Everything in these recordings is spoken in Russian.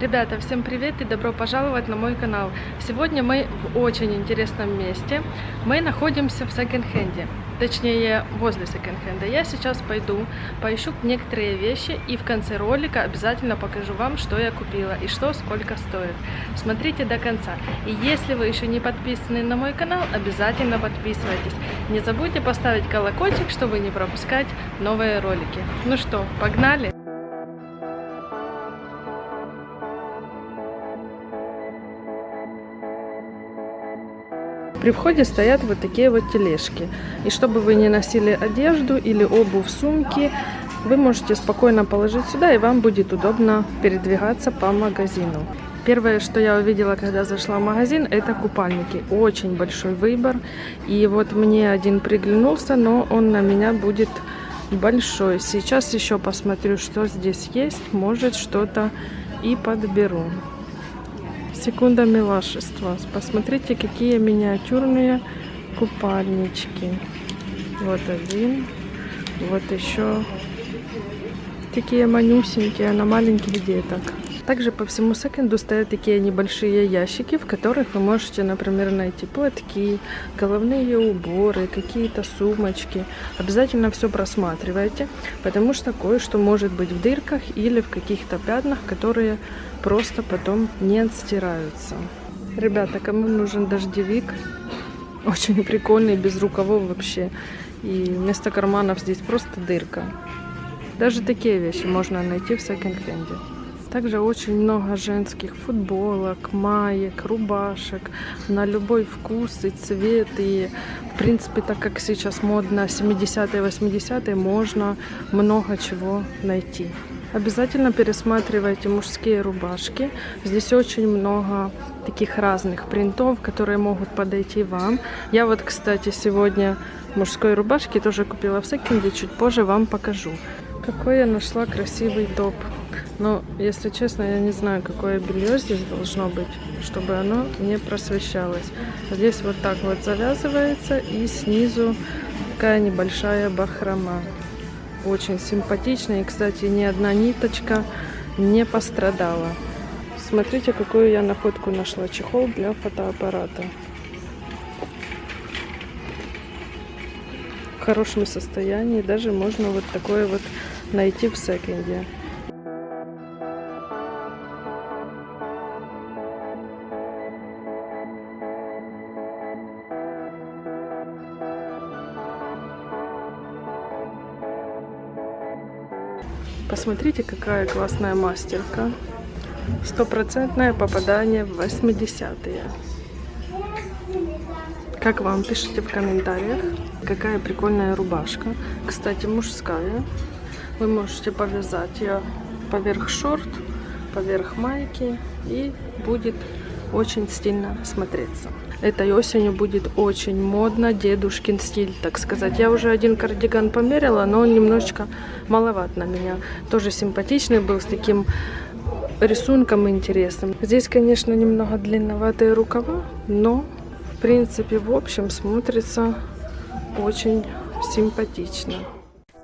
Ребята, всем привет и добро пожаловать на мой канал. Сегодня мы в очень интересном месте. Мы находимся в секонд-хенде, точнее возле секонд-хенда. Я сейчас пойду, поищу некоторые вещи и в конце ролика обязательно покажу вам, что я купила и что сколько стоит. Смотрите до конца. И если вы еще не подписаны на мой канал, обязательно подписывайтесь. Не забудьте поставить колокольчик, чтобы не пропускать новые ролики. Ну что, погнали! При входе стоят вот такие вот тележки. И чтобы вы не носили одежду или обувь, сумки, вы можете спокойно положить сюда, и вам будет удобно передвигаться по магазину. Первое, что я увидела, когда зашла в магазин, это купальники. Очень большой выбор. И вот мне один приглянулся, но он на меня будет большой. Сейчас еще посмотрю, что здесь есть. Может, что-то и подберу. Секунда милашества. Посмотрите, какие миниатюрные купальнички. Вот один. Вот еще такие манюсенькие на маленьких деток. Также по всему секонду стоят такие небольшие ящики, в которых вы можете, например, найти платки, головные уборы, какие-то сумочки. Обязательно все просматривайте, потому что кое-что может быть в дырках или в каких-то пятнах, которые просто потом не отстираются. Ребята, кому нужен дождевик, очень прикольный, без рукавов вообще. И вместо карманов здесь просто дырка. Даже такие вещи можно найти в секонд-хенде. Также очень много женских футболок, маек, рубашек на любой вкус и цвет. И, в принципе, так как сейчас модно 70-е, 80-е, можно много чего найти. Обязательно пересматривайте мужские рубашки. Здесь очень много таких разных принтов, которые могут подойти вам. Я вот, кстати, сегодня мужской рубашки тоже купила в секонде, чуть позже вам покажу. Какой я нашла красивый топ. Но, если честно, я не знаю, какое белье здесь должно быть, чтобы оно не просвещалось. Здесь вот так вот завязывается и снизу такая небольшая бахрома. Очень симпатично. И, кстати, ни одна ниточка не пострадала. Смотрите, какую я находку нашла. Чехол для фотоаппарата. В хорошем состоянии. Даже можно вот такое вот найти в секонде. Посмотрите, какая классная мастерка. Стопроцентное попадание в 80-е. Как вам? Пишите в комментариях. Какая прикольная рубашка. Кстати, мужская. Вы можете повязать ее поверх шорт, поверх майки. И будет очень стильно смотреться. Этой осенью будет очень модно, дедушкин стиль, так сказать. Я уже один кардиган померила, но он немножечко маловат на меня. Тоже симпатичный был, с таким рисунком интересным. Здесь, конечно, немного длинноватые рукава, но, в принципе, в общем, смотрится очень симпатично.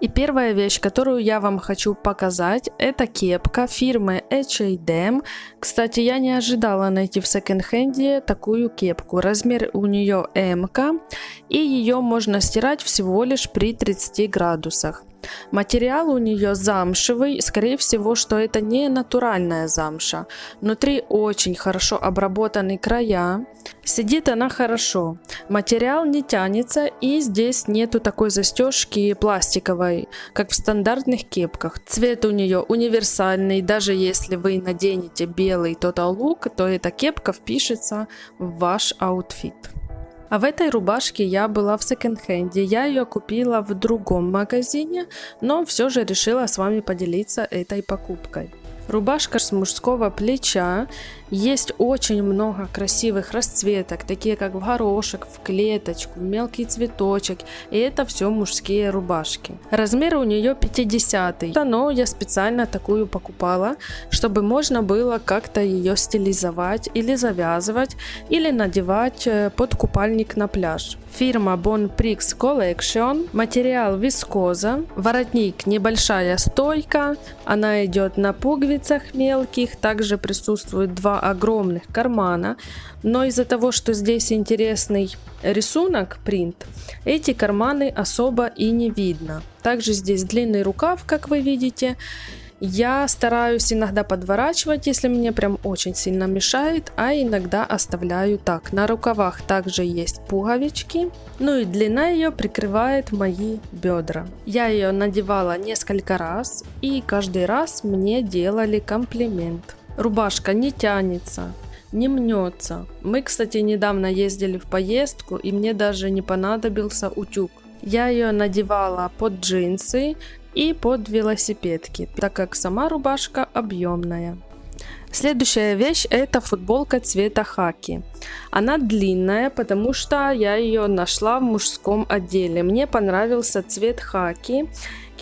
И первая вещь, которую я вам хочу показать, это кепка фирмы H&M. Кстати, я не ожидала найти в секонд-хенде такую кепку. Размер у нее М, и ее можно стирать всего лишь при 30 градусах. Материал у нее замшевый, скорее всего, что это не натуральная замша. Внутри очень хорошо обработаны края. Сидит она хорошо. Материал не тянется и здесь нету такой застежки пластиковой, как в стандартных кепках. Цвет у нее универсальный, даже если вы наденете белый Total Look, то эта кепка впишется в ваш outfit. А в этой рубашке я была в секонд-хенде. Я ее купила в другом магазине, но все же решила с вами поделиться этой покупкой. Рубашка с мужского плеча. Есть очень много красивых расцветок, такие как в горошек, в клеточку, в мелкий цветочек. И это все мужские рубашки. Размер у нее 50 но я специально такую покупала, чтобы можно было как-то ее стилизовать или завязывать, или надевать э, под купальник на пляж. Фирма Bon Prix Collection. Материал вискоза. Воротник небольшая стойка. Она идет на пуговицах мелких. Также присутствует два огромных кармана. Но из-за того, что здесь интересный рисунок, принт, эти карманы особо и не видно. Также здесь длинный рукав, как вы видите. Я стараюсь иногда подворачивать, если мне прям очень сильно мешает, а иногда оставляю так. На рукавах также есть пуговички, ну и длина ее прикрывает мои бедра. Я ее надевала несколько раз, и каждый раз мне делали комплимент. Рубашка не тянется, не мнется. Мы, кстати, недавно ездили в поездку, и мне даже не понадобился утюг. Я ее надевала под джинсы, и под велосипедки, так как сама рубашка объемная. Следующая вещь это футболка цвета хаки. Она длинная, потому что я ее нашла в мужском отделе. Мне понравился цвет хаки.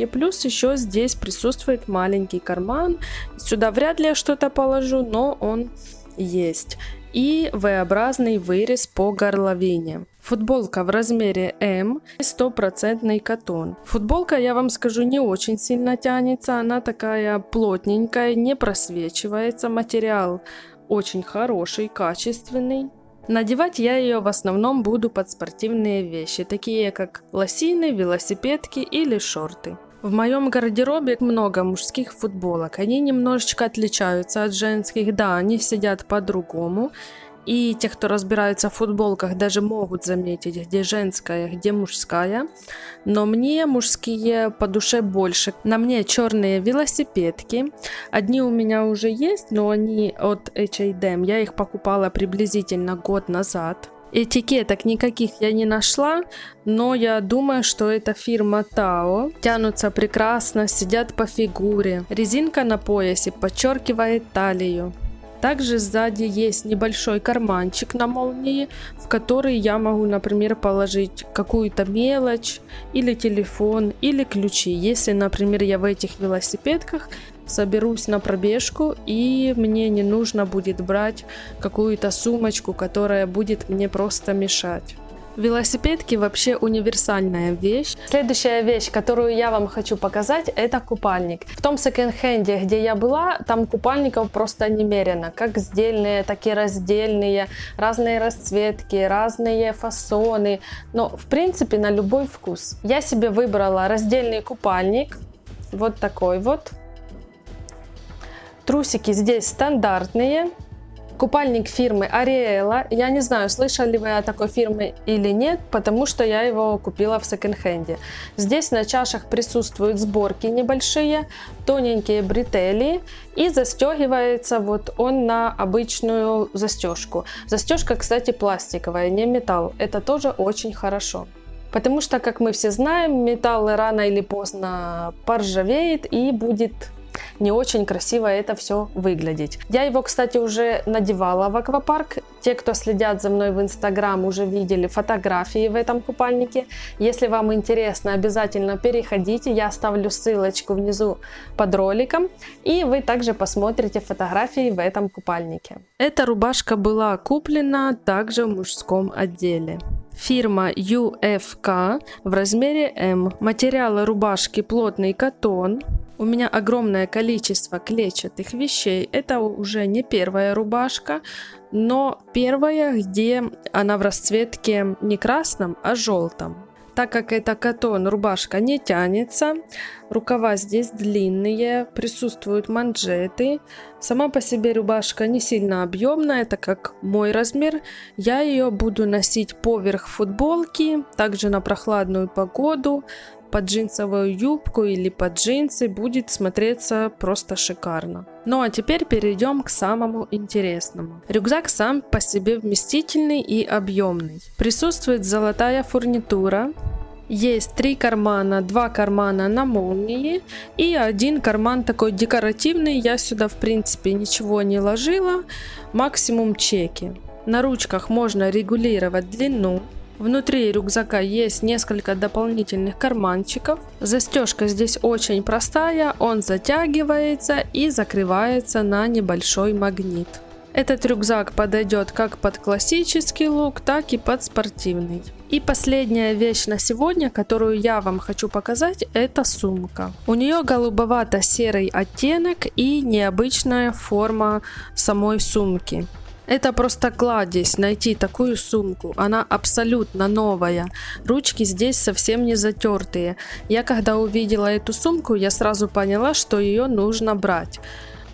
И плюс еще здесь присутствует маленький карман. Сюда вряд ли я что-то положу, но он есть. И V-образный вырез по горловине. Футболка в размере М, стопроцентный катон. Футболка, я вам скажу, не очень сильно тянется, она такая плотненькая, не просвечивается, материал очень хороший, качественный. Надевать я ее в основном буду под спортивные вещи, такие как лосины, велосипедки или шорты. В моем гардеробе много мужских футболок. Они немножечко отличаются от женских. Да, они сидят по-другому. И те, кто разбирается в футболках, даже могут заметить, где женская, где мужская. Но мне мужские по душе больше. На мне черные велосипедки. Одни у меня уже есть, но они от H&M. Я их покупала приблизительно год назад. Этикеток никаких я не нашла, но я думаю, что это фирма Тао. Тянутся прекрасно, сидят по фигуре. Резинка на поясе подчеркивает талию. Также сзади есть небольшой карманчик на молнии, в который я могу, например, положить какую-то мелочь, или телефон, или ключи. Если, например, я в этих велосипедках соберусь на пробежку и мне не нужно будет брать какую-то сумочку, которая будет мне просто мешать. Велосипедки вообще универсальная вещь. Следующая вещь, которую я вам хочу показать, это купальник. В том секонд-хенде, где я была, там купальников просто немерено. Как сдельные, так и раздельные, разные расцветки, разные фасоны. Но в принципе на любой вкус. Я себе выбрала раздельный купальник. Вот такой вот. Трусики здесь стандартные. Купальник фирмы Ариэла. Я не знаю, слышали вы о такой фирме или нет, потому что я его купила в секонд-хенде. Здесь на чашах присутствуют сборки небольшие, тоненькие бретели и застегивается вот он на обычную застежку. Застежка, кстати, пластиковая, не металл. Это тоже очень хорошо. Потому что, как мы все знаем, металл рано или поздно поржавеет и будет не очень красиво это все выглядеть. Я его, кстати, уже надевала в аквапарк. Те, кто следят за мной в инстаграм, уже видели фотографии в этом купальнике. Если вам интересно, обязательно переходите. Я оставлю ссылочку внизу под роликом. И вы также посмотрите фотографии в этом купальнике. Эта рубашка была куплена также в мужском отделе. Фирма UFK в размере М. Материалы рубашки плотный катон. У меня огромное количество клетчатых вещей. Это уже не первая рубашка, но первая, где она в расцветке не красном, а желтом. Так как это катон, рубашка не тянется, рукава здесь длинные, присутствуют манжеты. Сама по себе рубашка не сильно объемная, так как мой размер. Я ее буду носить поверх футболки, также на прохладную погоду, под джинсовую юбку или под джинсы будет смотреться просто шикарно. Ну а теперь перейдем к самому интересному. Рюкзак сам по себе вместительный и объемный. Присутствует золотая фурнитура, есть три кармана, два кармана на молнии и один карман такой декоративный. Я сюда в принципе ничего не ложила, максимум чеки. На ручках можно регулировать длину, Внутри рюкзака есть несколько дополнительных карманчиков. Застежка здесь очень простая, он затягивается и закрывается на небольшой магнит. Этот рюкзак подойдет как под классический лук, так и под спортивный. И последняя вещь на сегодня, которую я вам хочу показать, это сумка. У нее голубовато-серый оттенок и необычная форма самой сумки. Это просто кладезь найти такую сумку. Она абсолютно новая. Ручки здесь совсем не затертые. Я когда увидела эту сумку, я сразу поняла, что ее нужно брать.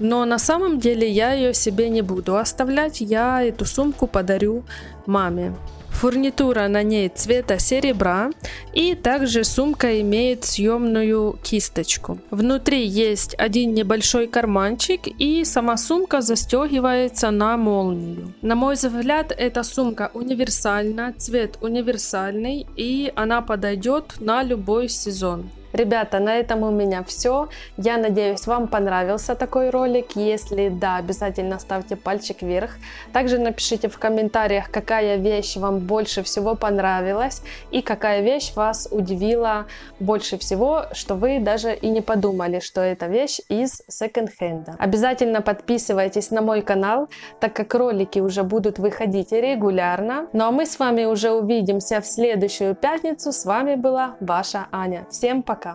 Но на самом деле я ее себе не буду оставлять. Я эту сумку подарю маме. Фурнитура на ней цвета серебра и также сумка имеет съемную кисточку. Внутри есть один небольшой карманчик и сама сумка застегивается на молнию. На мой взгляд эта сумка универсальна, цвет универсальный и она подойдет на любой сезон. Ребята, на этом у меня все. Я надеюсь, вам понравился такой ролик. Если да, обязательно ставьте пальчик вверх. Также напишите в комментариях, какая вещь вам больше всего понравилась и какая вещь вас удивила больше всего, что вы даже и не подумали, что это вещь из секонд-хенда. Обязательно подписывайтесь на мой канал, так как ролики уже будут выходить регулярно. Ну а мы с вами уже увидимся в следующую пятницу. С вами была ваша Аня. Всем пока!